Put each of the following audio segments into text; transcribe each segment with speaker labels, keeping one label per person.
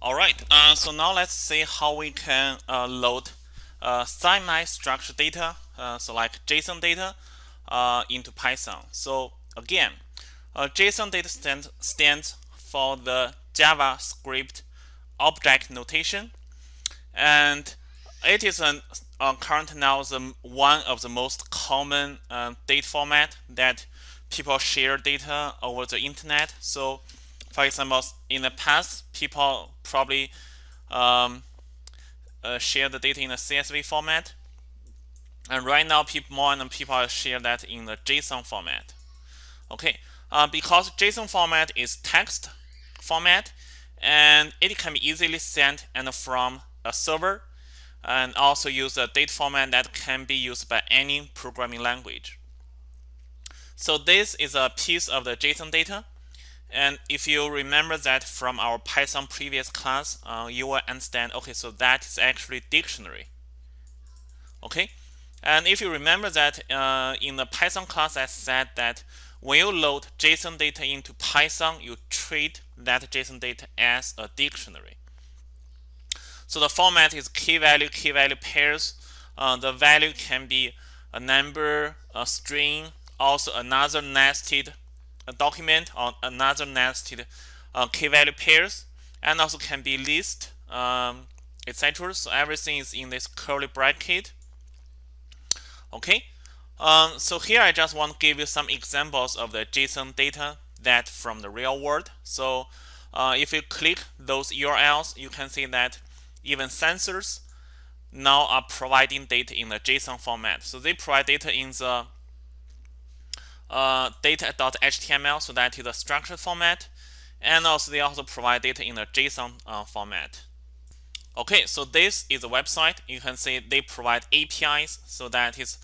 Speaker 1: All right, uh, so now let's see how we can uh, load uh, semi-structured data, uh, so like JSON data, uh, into Python. So again, uh, JSON data stand, stands for the JavaScript object notation, and it is an, current now the one of the most common data format that people share data over the internet. So for example, in the past, people probably um, uh, share the data in a CSV format. And right now, people, more and more people share that in the JSON format. Okay, uh, because JSON format is text format, and it can be easily sent and from a server, and also use a data format that can be used by any programming language. So this is a piece of the JSON data. And if you remember that from our Python previous class, uh, you will understand, okay, so that is actually dictionary. Okay, and if you remember that uh, in the Python class, I said that when you load JSON data into Python, you treat that JSON data as a dictionary. So the format is key value, key value pairs. Uh, the value can be a number, a string, also another nested a document or another nested uh, key value pairs and also can be list um, etc so everything is in this curly bracket. Okay. Um, so here I just want to give you some examples of the JSON data that from the real world. So uh, if you click those URLs you can see that even census now are providing data in the JSON format. So they provide data in the uh, data.html, so that is a structured format. And also they also provide data in a JSON uh, format. Okay, so this is a website. You can see they provide APIs, so that is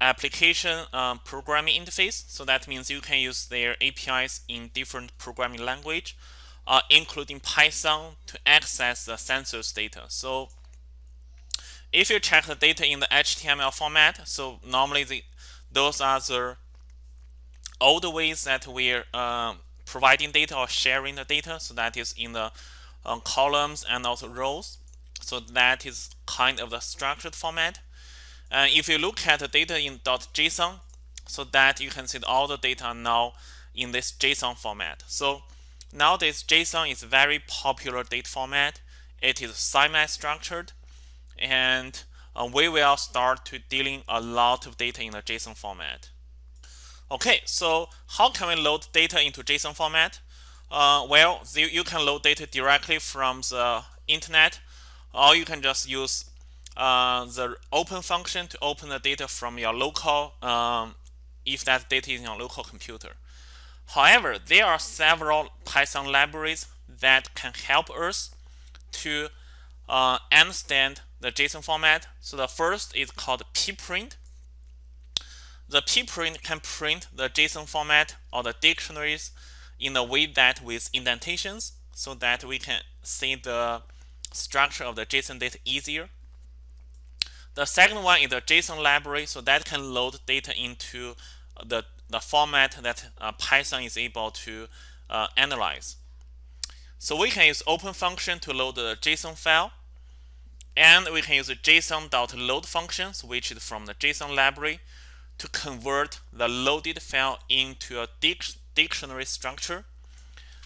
Speaker 1: application um, programming interface. So that means you can use their APIs in different programming language, uh, including Python to access the census data. So if you check the data in the HTML format, so normally the, those are the all the ways that we're um, providing data or sharing the data. So that is in the um, columns and also rows. So that is kind of the structured format. And if you look at the data in .json, so that you can see all the data now in this JSON format. So nowadays JSON is very popular data format. It is semi-structured, and uh, we will start to dealing a lot of data in the JSON format. Okay, so how can we load data into JSON format? Uh, well, you can load data directly from the internet, or you can just use uh, the open function to open the data from your local, um, if that data is in your local computer. However, there are several Python libraries that can help us to uh, understand the JSON format. So the first is called pprint. The pprint can print the JSON format or the dictionaries in a way that with indentations so that we can see the structure of the JSON data easier. The second one is the JSON library, so that can load data into the, the format that uh, Python is able to uh, analyze. So we can use open function to load the JSON file, and we can use the JSON.load functions, which is from the JSON library, to convert the loaded file into a dic dictionary structure.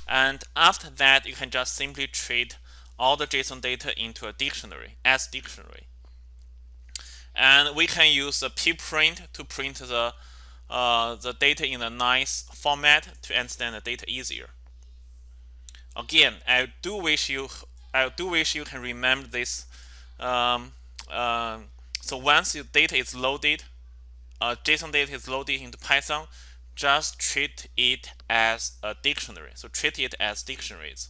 Speaker 1: And after that, you can just simply treat all the JSON data into a dictionary as dictionary. And we can use the pprint to print the uh, the data in a nice format to understand the data easier. Again, I do wish you I do wish you can remember this. Um, uh, so once your data is loaded, uh, JSON data is loaded into Python, just treat it as a dictionary. So treat it as dictionaries.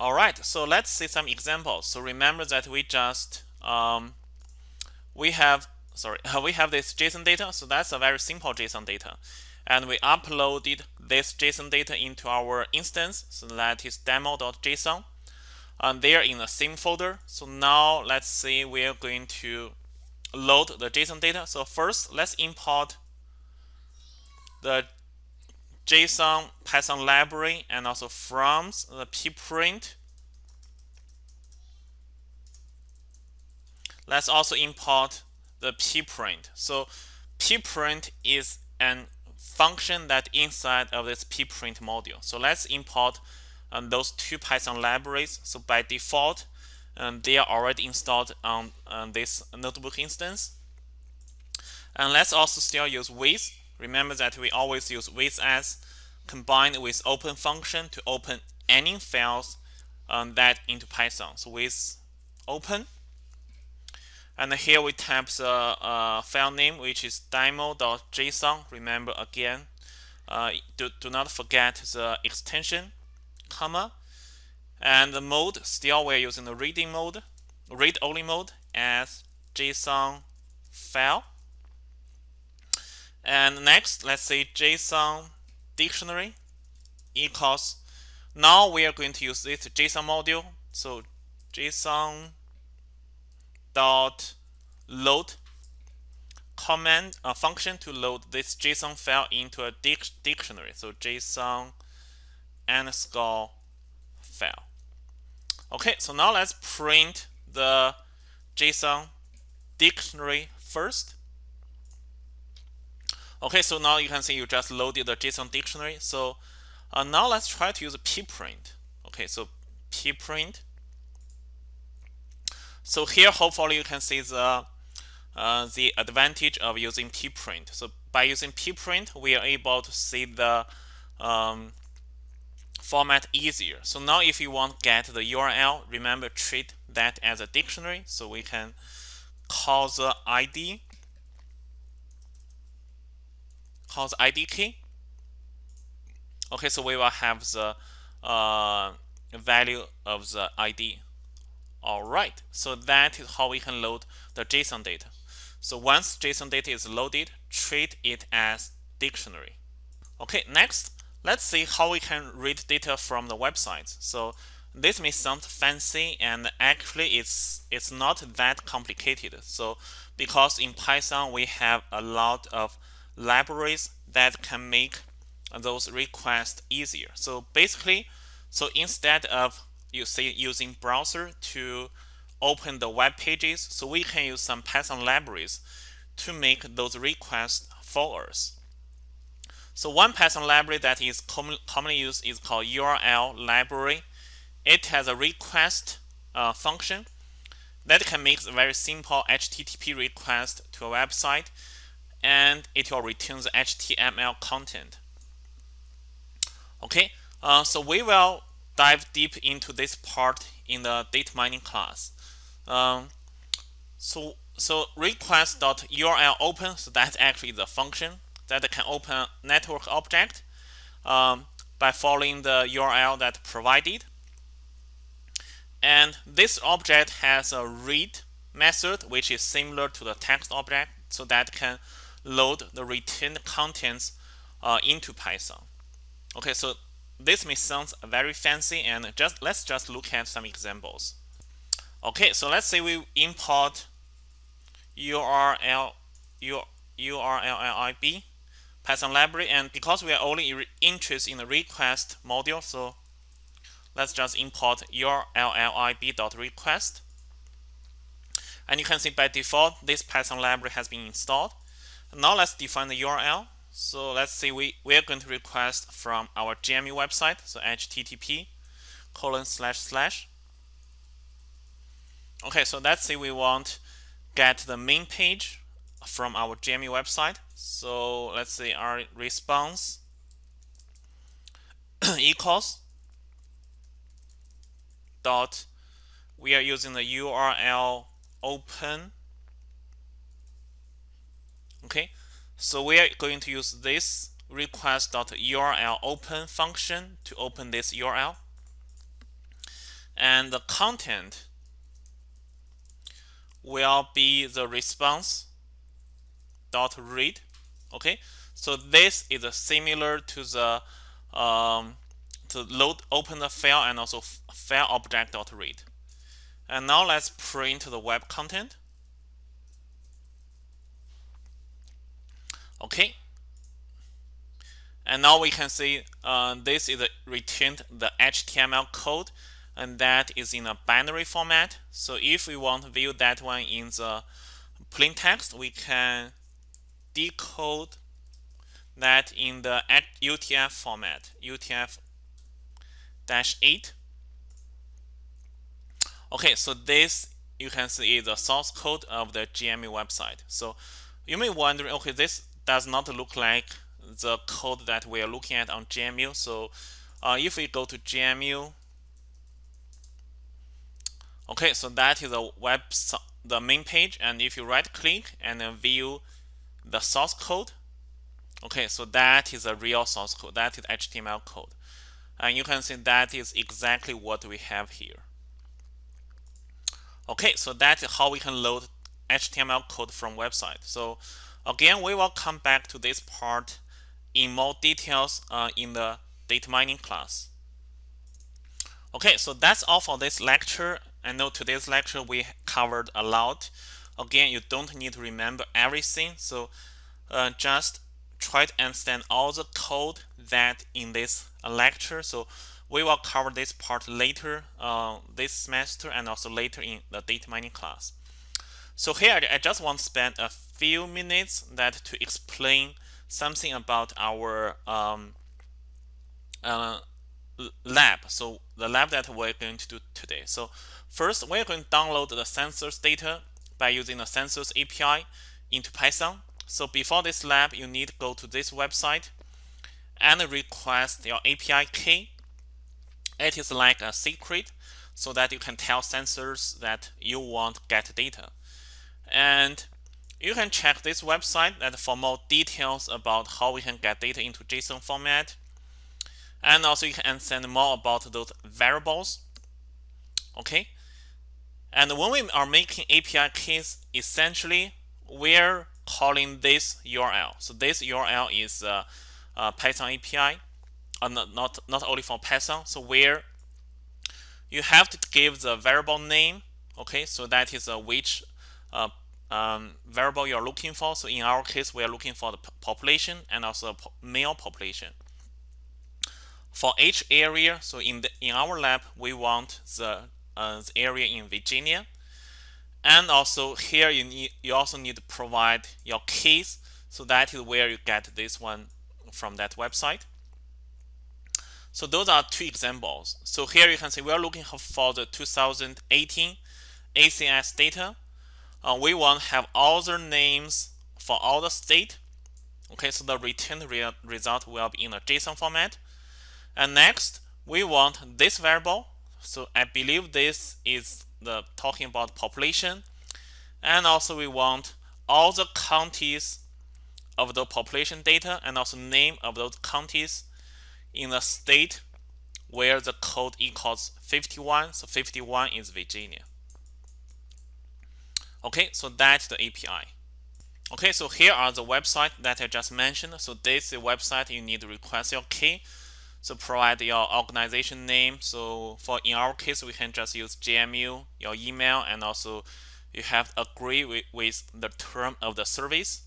Speaker 1: All right, so let's see some examples. So remember that we just um, we have sorry we have this JSON data. So that's a very simple JSON data, and we uploaded this JSON data into our instance. So that is demo.json. And they are in the same folder. So now let's see we're going to load the JSON data. So first, let's import the JSON Python library and also from the pprint. Let's also import the pprint. So pprint is an function that inside of this pprint module. So let's import um, those two Python libraries. So by default, um, they are already installed on, on this notebook instance. And let's also still use with. Remember that we always use with as combined with open function to open any files um, that into Python. So with open, and here we type the uh, file name, which is demo.json. Remember again, uh, do, do not forget the extension, comma. And the mode, still we're using the reading mode, read-only mode as JSON file. And next, let's say JSON dictionary equals. Now we are going to use this JSON module. So JSON dot load command a function to load this JSON file into a dic dictionary. So JSON underscore file. Okay, so now let's print the JSON dictionary first. Okay, so now you can see you just loaded the JSON dictionary. So uh, now let's try to use pprint. Okay, so pprint so here, hopefully, you can see the uh, the advantage of using pprint. So by using pprint, we are able to see the um, format easier. So now if you want to get the URL, remember treat that as a dictionary. So we can call the ID, call the ID key. Okay, so we will have the uh, value of the ID all right, so that is how we can load the JSON data. So once JSON data is loaded, treat it as dictionary. Okay, next, let's see how we can read data from the website. So this may sound fancy and actually it's it's not that complicated. So because in Python we have a lot of libraries that can make those requests easier. So basically, so instead of you see using browser to open the web pages. So we can use some Python libraries to make those requests for us. So one Python library that is com commonly used is called URL library. It has a request uh, function that can make a very simple HTTP request to a website and it will return the HTML content. Okay, uh, so we will dive deep into this part in the data mining class. Um, so so request.url open, so that's actually the function that can open network object um, by following the URL that provided. And this object has a read method, which is similar to the text object, so that can load the returned contents uh, into Python. Okay, so this may sound very fancy and just let's just look at some examples. Okay, so let's say we import URL URLLIB Python library and because we are only interested in the request module, so let's just import urllib.request. And you can see by default this Python library has been installed. Now let's define the URL. So let's say we, we are going to request from our GMU website, so http colon slash slash. Okay, so let's say we want get the main page from our GMU website. So let's say our response equals dot we are using the URL open okay so we are going to use this request.url open function to open this URL. And the content will be the response dot read. Okay, so this is similar to the um, to load open the file and also file object dot read. And now let's print the web content. okay and now we can see uh, this is returned the HTML code and that is in a binary format. So if we want to view that one in the plain text, we can decode that in the UTF format, UTF-8. Okay, so this you can see is the source code of the GMU website. So you may wonder, okay, this does not look like the code that we are looking at on GMU. So uh, if we go to GMU, okay, so that is the web the main page, and if you right click and then view the source code, okay, so that is a real source code. That is HTML code, and you can see that is exactly what we have here. Okay, so that's how we can load HTML code from website. So again, we will come back to this part in more details uh, in the data mining class. Okay, so that's all for this lecture. I know today's lecture we covered a lot. Again, you don't need to remember everything. So uh, just try to understand all the code that in this lecture. So we will cover this part later uh, this semester and also later in the data mining class. So here I just want to spend a few minutes that to explain something about our um, uh, lab. So the lab that we're going to do today. So first, we're going to download the census data by using the census API into Python. So before this lab, you need to go to this website and request your API key. It is like a secret so that you can tell census that you want get data. And you can check this website that for more details about how we can get data into JSON format. And also you can understand more about those variables. Okay. And when we are making API keys, essentially we're calling this URL. So this URL is a, a Python API, uh, not, not, not only for Python. So where you have to give the variable name. Okay, so that is a which uh, um, variable you're looking for. So in our case, we are looking for the population and also male population. For each area, so in the in our lab, we want the, uh, the area in Virginia. And also here you need you also need to provide your keys. So that is where you get this one from that website. So those are two examples. So here you can see we are looking for the 2018 ACS data uh, we want to have all the names for all the state. Okay, so the returned re result will be in a JSON format. And next, we want this variable. So I believe this is the talking about population. And also we want all the counties of the population data and also name of those counties in the state where the code equals 51. So 51 is Virginia. Okay, so that's the API. Okay, so here are the website that I just mentioned. So this is the website you need to request your key. So provide your organization name. So for in our case, we can just use GMU, your email, and also you have to agree with, with the term of the service.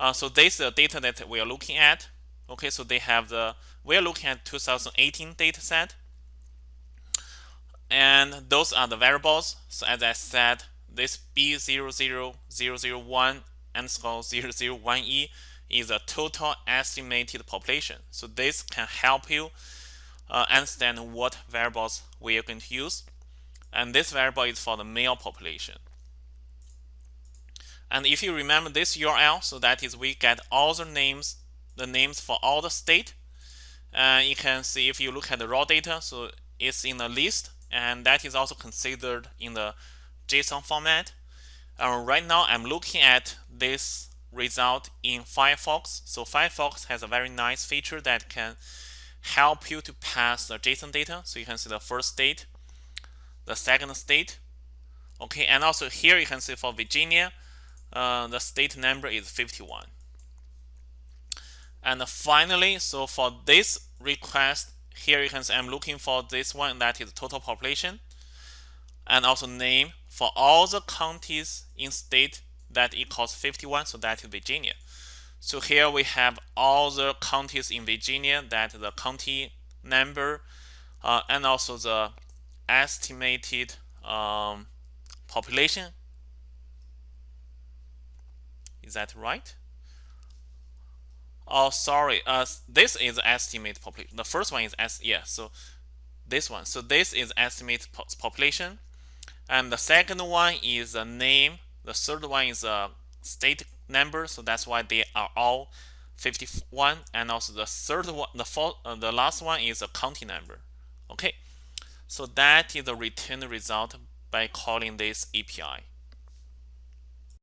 Speaker 1: Uh, so this is the data that we are looking at. Okay, so they have the we are looking at 2018 data set. And those are the variables. So as I said, this B00001 underscore 001E is a total estimated population. So this can help you uh, understand what variables we are going to use. And this variable is for the male population. And if you remember this URL, so that is we get all the names, the names for all the state. And you can see if you look at the raw data, so it's in a list, and that is also considered in the JSON format. Uh, right now, I'm looking at this result in Firefox. So Firefox has a very nice feature that can help you to pass the JSON data. So you can see the first state, the second state. Okay, and also here you can see for Virginia, uh, the state number is 51. And finally, so for this request, here you can see I'm looking for this one that is total population and also name for all the counties in state that equals 51, so that is Virginia. So here we have all the counties in Virginia that the county number uh, and also the estimated um, population. Is that right? Oh, sorry. Uh, this is estimate population. The first one is s. Yeah. So this one. So this is estimate population, and the second one is the name. The third one is a state number. So that's why they are all 51. And also the third one, the fourth, uh, the last one is a county number. Okay. So that is the return result by calling this API.